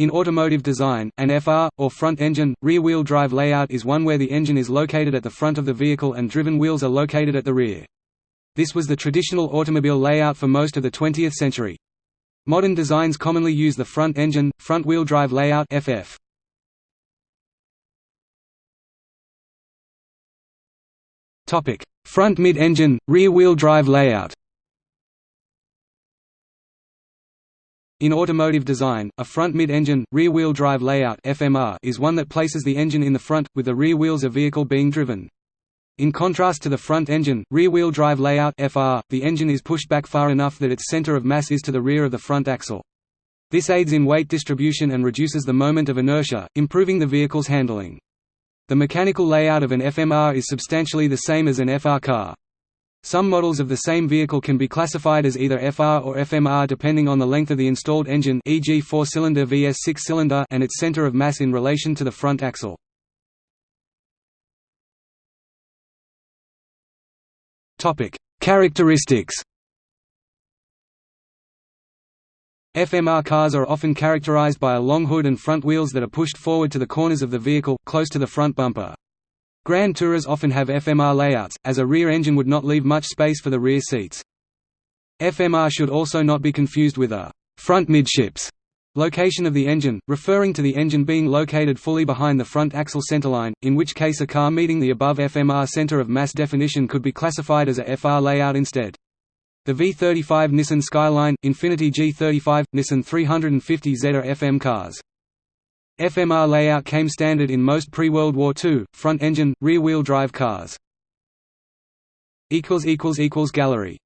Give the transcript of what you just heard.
In automotive design, an FR, or front engine, rear-wheel drive layout is one where the engine is located at the front of the vehicle and driven wheels are located at the rear. This was the traditional automobile layout for most of the 20th century. Modern designs commonly use the front engine, front-wheel drive layout FF. Front mid-engine, rear-wheel drive layout In automotive design, a front mid-engine, rear-wheel drive layout FMR is one that places the engine in the front, with the rear wheels of vehicle being driven. In contrast to the front engine, rear-wheel drive layout FR, the engine is pushed back far enough that its center of mass is to the rear of the front axle. This aids in weight distribution and reduces the moment of inertia, improving the vehicle's handling. The mechanical layout of an FMR is substantially the same as an FR car. Some models of the same vehicle can be classified as either FR or FMR depending on the length of the installed engine e.g. 4-cylinder vs 6-cylinder and its center of mass in relation to the front axle. Topic: Characteristics FMR cars are often characterized by a long hood and front wheels that are pushed forward to the corners of the vehicle, close to the front bumper. Grand Tourers often have FMR layouts, as a rear engine would not leave much space for the rear seats. FMR should also not be confused with a front midships location of the engine, referring to the engine being located fully behind the front axle centerline, in which case a car meeting the above FMR center of mass definition could be classified as a FR layout instead. The V35 Nissan Skyline, Infiniti G35, Nissan 350Z are FM cars. FMR layout came standard in most pre-World War II, front-engine, rear-wheel drive cars. Gallery